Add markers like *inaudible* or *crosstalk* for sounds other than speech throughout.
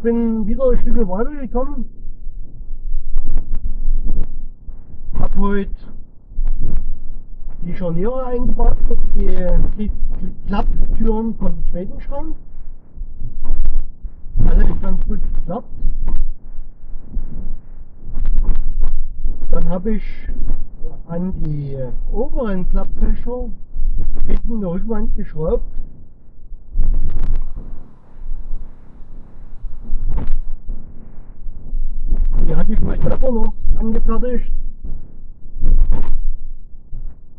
bin wieder ein Stück weitergekommen. Hab heute die Scharniere eingebaut die Klapptüren vom zweiten Schrank. Alles ganz gut geklappt. Dann habe ich an die oberen Klappfächer hinten eine Rückwand geschraubt. Die hatte noch angefertigt.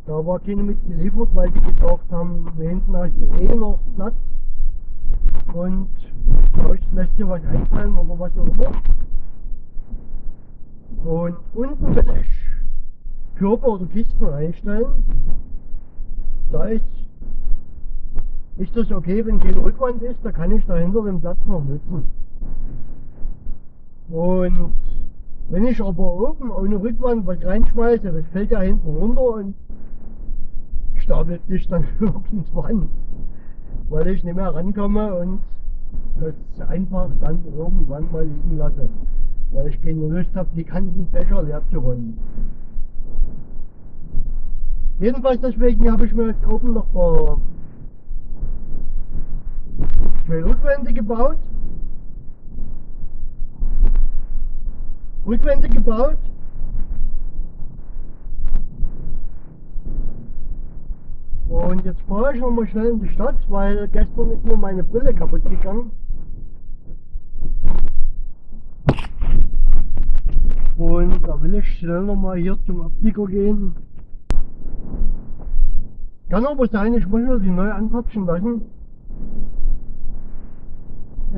Da war keine mitgeliefert, weil die gesagt haben, hinten hast du eh noch Platz und euch lässt dir was einfallen oder was auch immer. Und unten will ich Körper oder Kisten einstellen. Da ist, ist das okay, wenn keine Rückwand ist, da kann ich dahinter den Platz noch nutzen. Und wenn ich aber oben ohne Rückwand was reinschmeiße, das fällt ja hinten runter und stapelt sich dann *laughs* irgendwann, weil ich nicht mehr rankomme und das einfach dann irgendwann mal liegen lasse, weil ich keine Lust habe, die ganzen Fächer leer zu räumen. Jedenfalls deswegen habe ich mir jetzt oben noch mal zwei Rückwände gebaut. Rückwände gebaut. Und jetzt fahre ich noch mal schnell in die Stadt, weil gestern ist mir meine Brille kaputt gegangen. Und da will ich schnell noch mal hier zum Optiker gehen. Kann aber sein, ich muss mir die neu anpatschen lassen.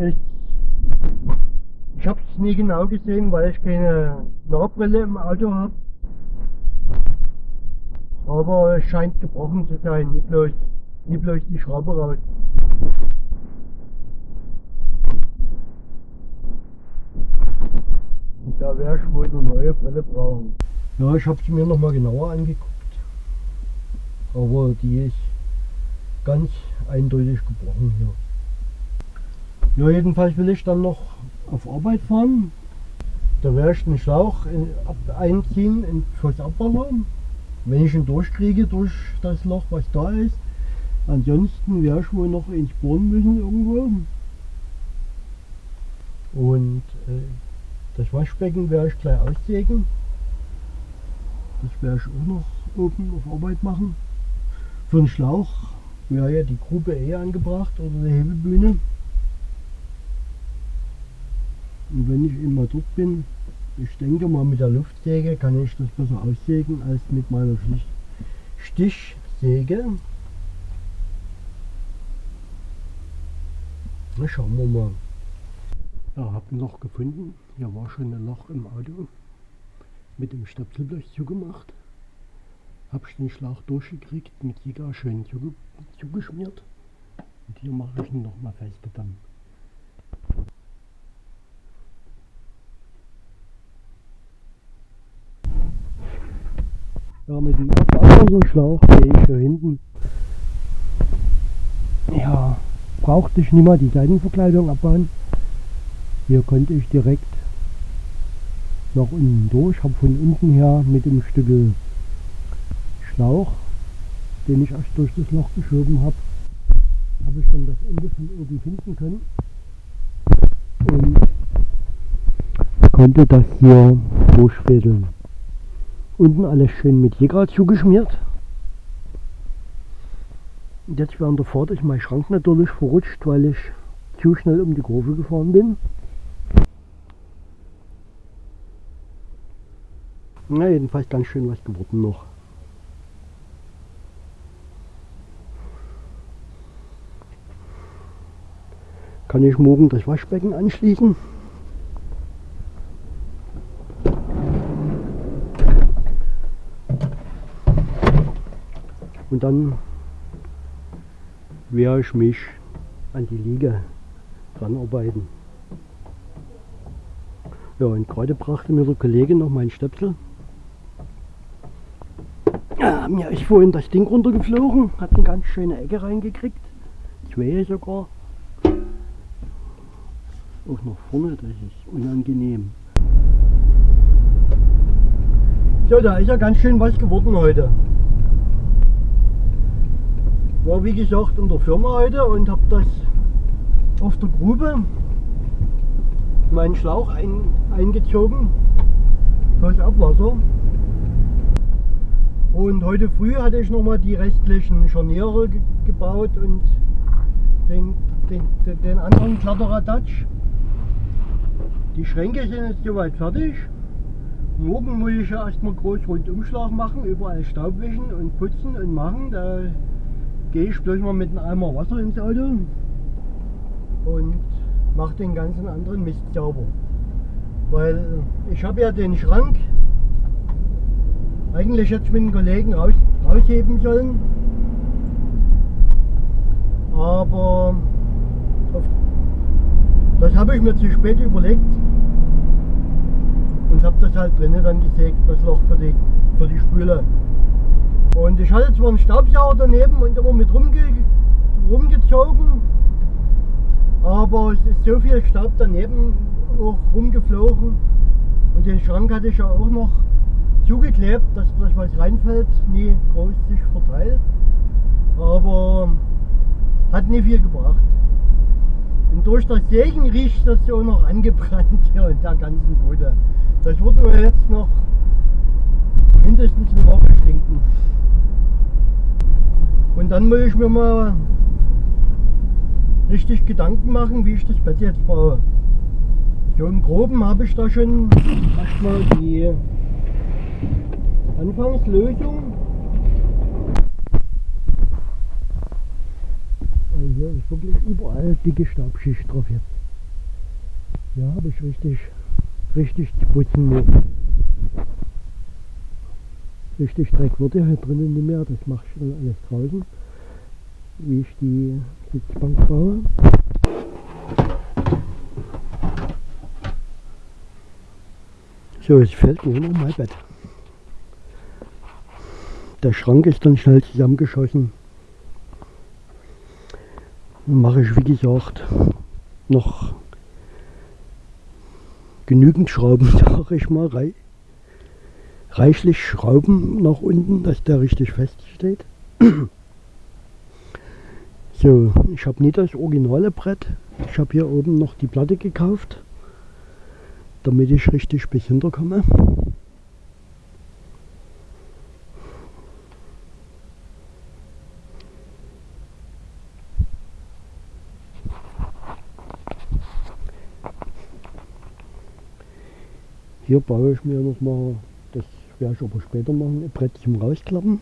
Ich, ich habe es nie genau gesehen, weil ich keine Nahbrille im Auto habe. Aber es scheint gebrochen zu sein, nicht bloß, nicht bloß die Schraube raus. Und da werde ich wohl eine neue Brille brauchen. Ja, ich habe sie mir nochmal genauer angeguckt. Aber die ist ganz eindeutig gebrochen hier. Ja, jedenfalls will ich dann noch auf Arbeit fahren. Da werde ich den Schlauch einziehen in, fürs Abwasser wenn ich ihn durchkriege durch das Loch, was da ist. Ansonsten werde ich wohl noch ins Bohren müssen irgendwo. Und äh, das Waschbecken werde ich gleich aussägen. Das werde ich auch noch oben auf Arbeit machen. Für den Schlauch wäre ja die Grube eh angebracht oder die Hebelbühne. Und wenn ich immer dort bin, ich denke mal mit der Luftsäge kann ich das besser aussägen als mit meiner Stichsäge. Na, schauen wir mal. Ja, habe ein Loch gefunden. Hier war schon ein Loch im Auto. Mit dem Stöpselblech zugemacht. Habe ich den Schlauch durchgekriegt, mit Jiga schön zugeschmiert. Und hier mache ich ihn nochmal feste dann. Ja, mit dem Abwasserschlauch gehe ich hier hinten. Ja, brauchte ich nicht mal die Seitenverkleidung abbauen. Hier konnte ich direkt nach unten durch, habe von unten her mit dem Stück Schlauch, den ich erst durch das Loch geschoben habe, habe ich dann das Ende von oben finden können und konnte das hier durchfädeln. Unten alles schön mit Jäger zugeschmiert. Und jetzt während der Fahrt ist mein Schrank natürlich verrutscht, weil ich zu schnell um die Kurve gefahren bin. Na, jedenfalls ganz schön was geworden noch. Kann ich morgen das Waschbecken anschließen? Und dann werde ich mich an die Liege ranarbeiten. Ja, und gerade brachte mir der Kollege noch meinen Stöpsel. Ja, mir ist vorhin das Ding runtergeflogen, hat eine ganz schöne Ecke reingekriegt. Zwei sogar. auch nach vorne, das ist unangenehm. So, da ist ja ganz schön was geworden heute. War wie gesagt in der Firma heute und habe das auf der Grube meinen Schlauch ein, eingezogen fürs Abwasser. Und heute früh hatte ich nochmal die restlichen Scharniere ge gebaut und den, den, den, den anderen Kladderadatsch. Die Schränke sind jetzt soweit fertig. Morgen muss ich ja erstmal groß Rundumschlag machen, überall Staub wischen und putzen und machen. Da gehe ich bloß mal mit einem Eimer Wasser ins Auto und mache den ganzen anderen Mist sauber. Weil ich habe ja den Schrank eigentlich jetzt mit den Kollegen raus, rausheben sollen. Aber das habe ich mir zu spät überlegt und habe das halt drinnen dann gesägt, das Loch für die, für die Spüle. Und ich hatte zwar einen Staubsauger daneben und immer mit rumge, rumgezogen, aber es ist so viel Staub daneben auch rumgeflogen und den Schrank hatte ich ja auch noch zugeklebt, dass das was reinfällt, nie groß sich verteilt, aber hat nie viel gebracht. Und durch das Sägen riecht das auch noch angebrannt hier in der ganzen Bude. Das wird mir jetzt noch mindestens eine Woche stinken. Und dann muss ich mir mal richtig Gedanken machen, wie ich das Bett jetzt baue. So im Groben habe ich da schon erstmal die Anfangslösung. Also hier ist wirklich überall dicke Staubschicht drauf jetzt. Hier habe ich richtig, richtig putzen müssen. Richtig Dreck ja hier drinnen nicht mehr, das mache ich dann alles draußen, wie ich die Sitzbank baue. So, jetzt fällt nur noch mein Bett. Der Schrank ist dann schnell zusammengeschossen. Mache ich, wie gesagt, noch genügend Schrauben, *laughs* sage ich mal, rei reichlich Schrauben nach unten, dass der richtig fest steht. *clears throat* So, ich habe nicht das originale Brett. Ich habe hier oben noch die Platte gekauft, damit ich richtig bis hinterkomme. Hier baue ich mir noch werde ich aber später machen, ein Brett zum Rausklappen.